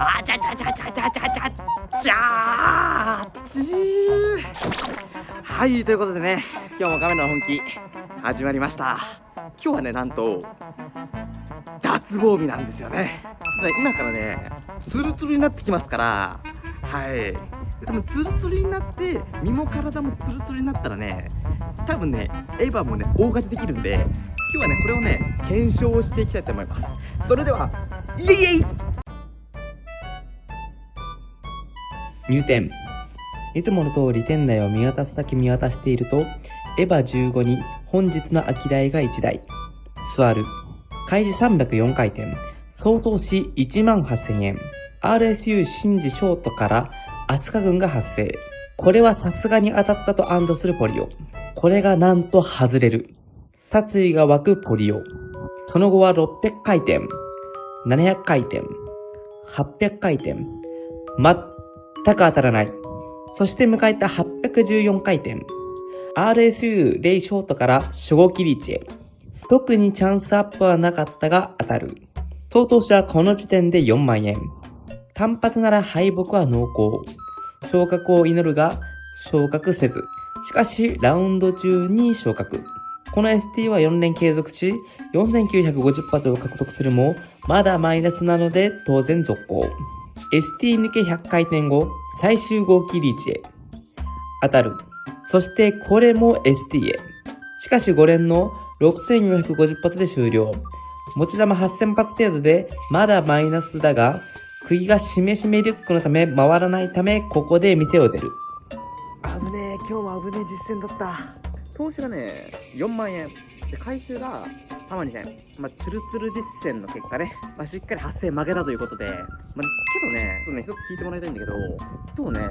あちゃちゃちゃちゃちゃちゃちゃちゃちはいということでね今日もカメラの本気始まりました今日はねなんと脱帽日なんですよねちょっとね今からねツルツルになってきますからはい多分ツルツルになって身も体もツルツルになったらね多分ねエヴァもね大勝ちできるんで今日はねこれをね検証していきたいと思いますそれではイエイ入店いつもの通り店内を見渡すだけ見渡していると、エヴァ15に本日の秋台が1台。座る。開示304回転。総投資1万8000円。RSU シンジショートからアスカ軍が発生。これはさすがに当たったと安堵するポリオ。これがなんと外れる。殺意が湧くポリオ。その後は600回転。700回転。800回転。全く当たらない。そして迎えた814回転。RSU レイショートから初号キリーチへ。特にチャンスアップはなかったが当たる。総投資はこの時点で4万円。単発なら敗北は濃厚。昇格を祈るが昇格せず。しかし、ラウンド中に昇格。この ST は4連継続し、4950発を獲得するも、まだマイナスなので当然続行。ST 抜け100回転後、最終号機リーチへ。当たる。そしてこれも ST へ。しかし5連の6450発で終了。持ち玉8000発程度でまだマイナスだが、釘がしめしめリュックのため回らないため、ここで店を出る。危ねえ今日も危ねえ実践だった投資がね4万円で回収が3万2000まあツルツル実践の結果ね、まあ、しっかり8000負けたということでまあけどねちょっとね一つ聞いてもらいたいんだけど今日ね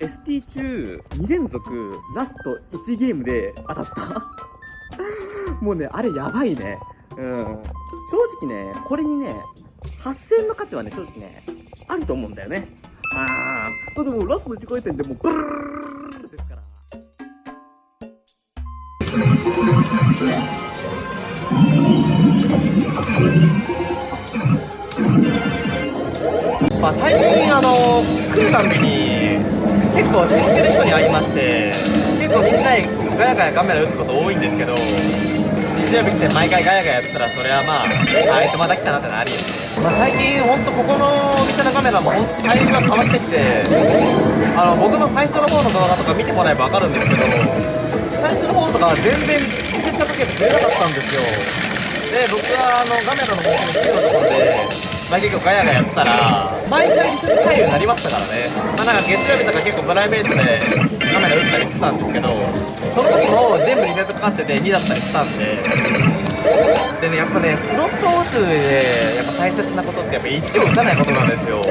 ST 中2連続ラスト1ゲームで当たった。もうねあれやばいね。うん。正直ねこれにね8000の価値はね正直ねあると思うんだよね。ああでもうラストの1回転でもうブルルルルルルですからまあ最近あの来るたびに結構知ってる人に会いまして結構みんなにガヤガヤカメラ打つこと多いんですけど日曜日来て毎回ガヤガヤやってたらそれはまああいつまた来たなってのあり。まあ最近ほんとここのお店のカメラもほんとサイズが変わってきてあの僕の最初の方の動画とか見てもらえば分かるんですけど最初の方とかは全然行った時は出なかったんですよ。で僕はあのガメラの方の週のところでまあ、結構ガヤガヤやってたら毎回一緒に入るようになりましたからね、まあ、なんか月曜日とか結構プライベートでカメラ打ったりしてたんですけどその時も全部リセットかかってて2だったりしたんででねやっぱねスロットを打つ上でやっぱ大切なことってやっぱ1を打たないことなんですよ。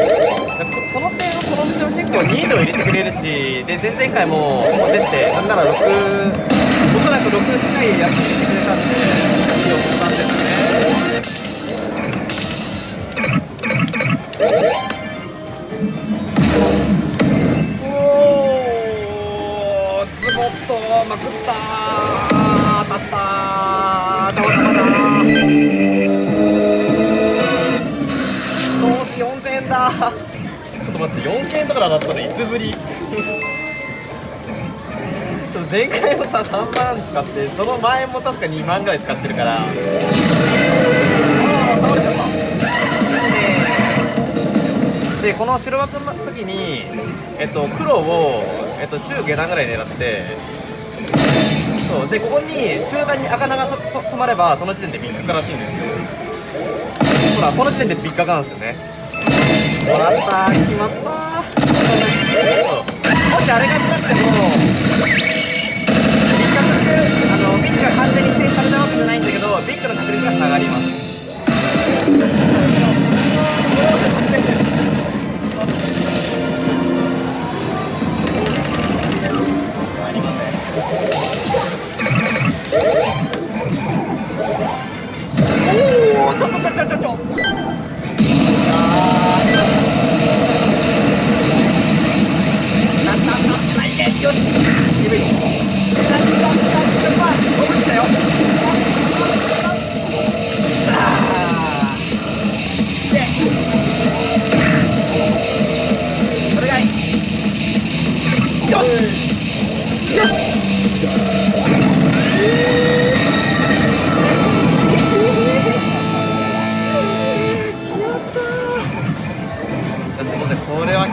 その点はこの店は結構2以上入れてくれるしで前々回も出てなんなら6おそらく6近いやつ入れてくれたんで。前回もさ3万使ってその前も確か2万ぐらい使ってるから。ああ倒れちゃったでこの白枠の時に、えっと、黒を、えっと、中下段ぐらい狙ってそうでここに中段に赤長とと止まればその時点でビッグらしいんですよ。ほらこの時点でビッグなんですよね。もらった決まった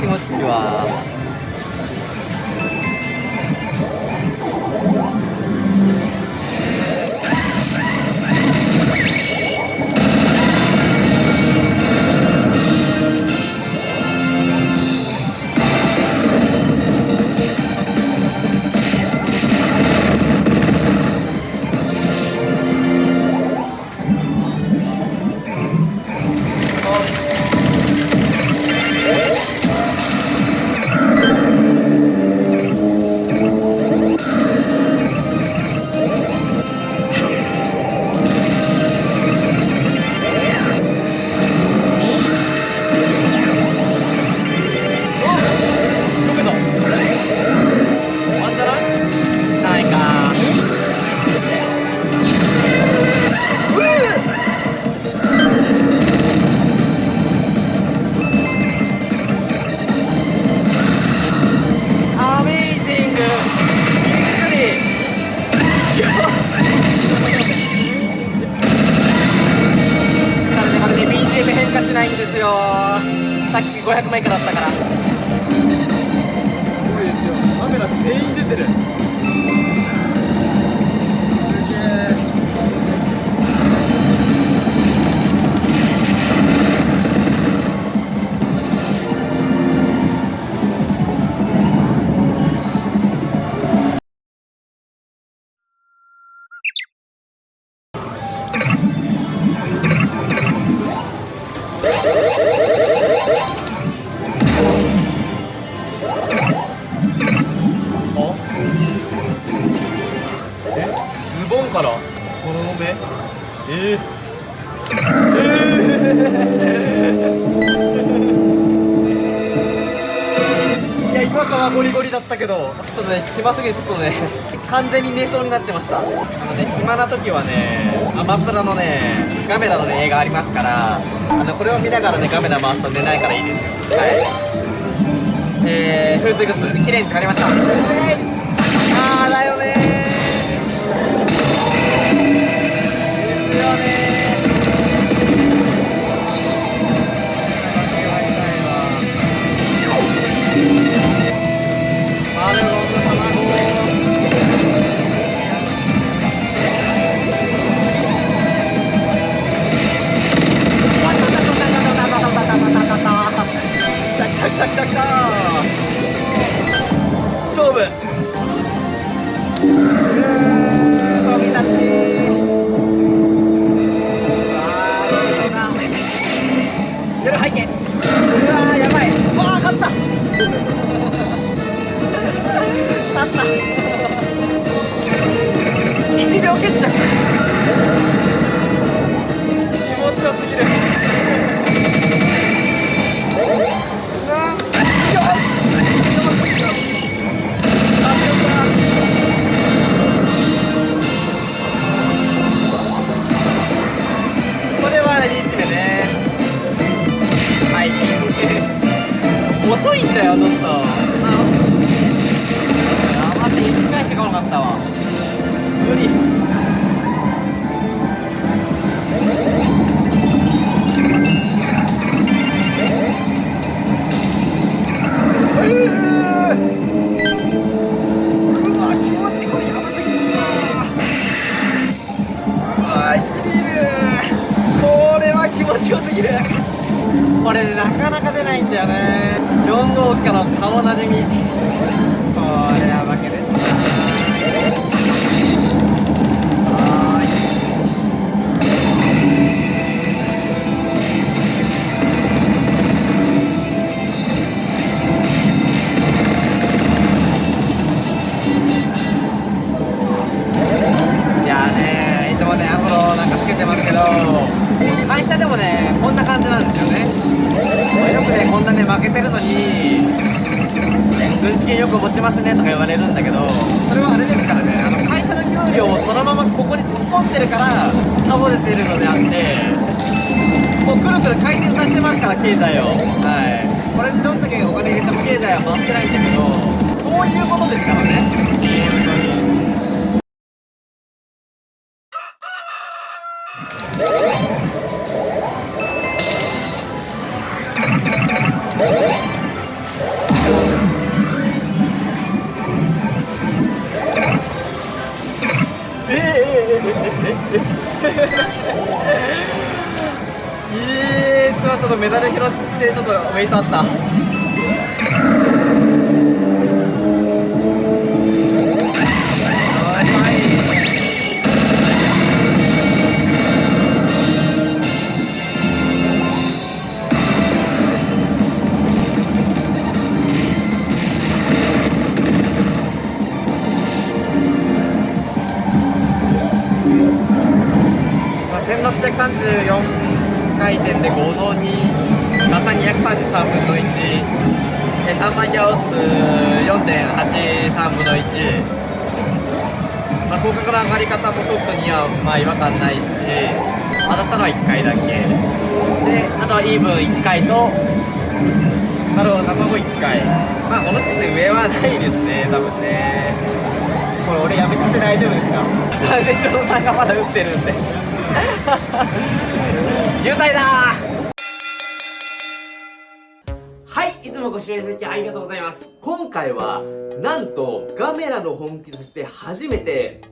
気持ちいいわですよ。さっき500枚以下だったから。すごいですよ。カメラ全員出てる。から。この目えー、いや今かはゴリゴリだったけどちょっとね暇すぎてちょっとね完全に寝そうになってました。あのね暇な時はねアマプラのねガメラのね映画ありますからあのこれを見ながらねガメラ回すと寝ないからいいですよ。はい。えー、風水グッズ綺麗に使りました Senhor. から保ててるのであってもうくるくる回転させてますから経済を。はい。これにどんだけお金入れても経済は回してないんだけどこういうことですからねえー、すごいちょっとメダル拾ってちょっとウェイトあったまあ、1634回転で合同にガサ233分の1で3万ギャオス4.83分の1、まあ、広角の上がり方もトップにはまあ違和感ないし当たったのは1回だけであとはイーブン1回とあと卵1回まあこの人で上はないですね。多分ね。これ俺やめてて大丈夫ですか。なんで翔さんがまだ打ってるんで。優待だはいいつもご視聴いただきありがとうございます。今回はなんとガメラの本気として初めて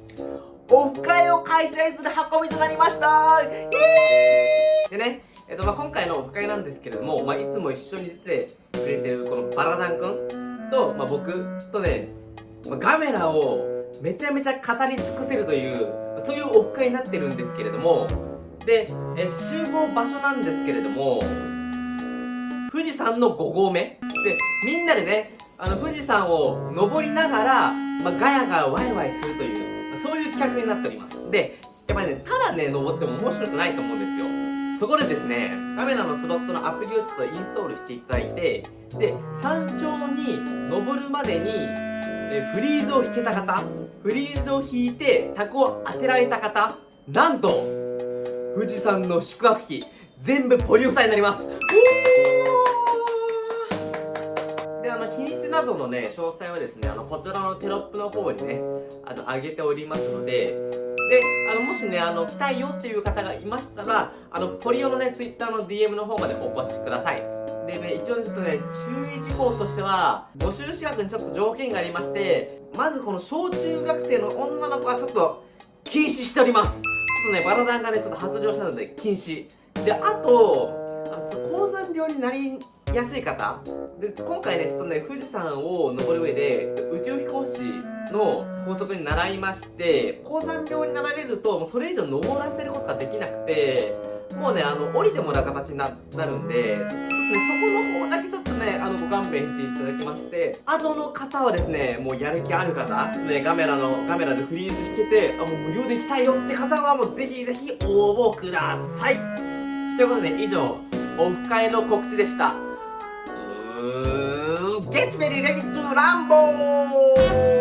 オフ会を開催する運びとなりました。イエイ！でねえっとまあ、今回のオフ会なんですけれども、まあ、いつも一緒に出てくれてるこのバラダン君と、まあ、僕とね、まあ、ガメラをめちゃめちゃ語り尽くせるというそういうオフ会になってるんですけれどもでえ集合場所なんですけれども富士山の5合目。でみんなでねあの富士山を登りながら、まあ、ガヤガヤワイワイするという、そういう企画になっております。でやっぱりねただね登っても面白くないと思うんですよ。そこでですねカメラのスロットのアプリをちょっとインストールしていただいてで山頂に登るまでにえフリーズを引けた方フリーズを引いてタコを当てられた方なんと富士山の宿泊費全部ポリオフタになります。であの日にちなどのね詳細はですねあのこちらのテロップの方にねあの上げておりますのでであのもしねあの来たいよっていう方がいましたらあのポリオのね Twitter の DM の方までお越しください。でね一応ちょっとね注意事項としては募集資格にちょっと条件がありましてまずこの小中学生の女の子はちょっと禁止しております。ちょっとねバラダンがねちょっと発情したので禁止。であとあの高山病になりやすい方。で今回ねちょっとね富士山を登る上で宇宙飛行士の法則に習いまして高山病になられるともうそれ以上登らせることができなくてもうねあの降りてもらう形になるんでそこの方だけちょっとねあのご勘弁していただきましてあとの方はですねもうやる気ある方ねカメラのカメラでフリーズ引けてあもう無料で行きたいよって方はもうぜひぜひ応募くださいということで以上オフ会の告知でしたうーん Get ready, ready to rumble!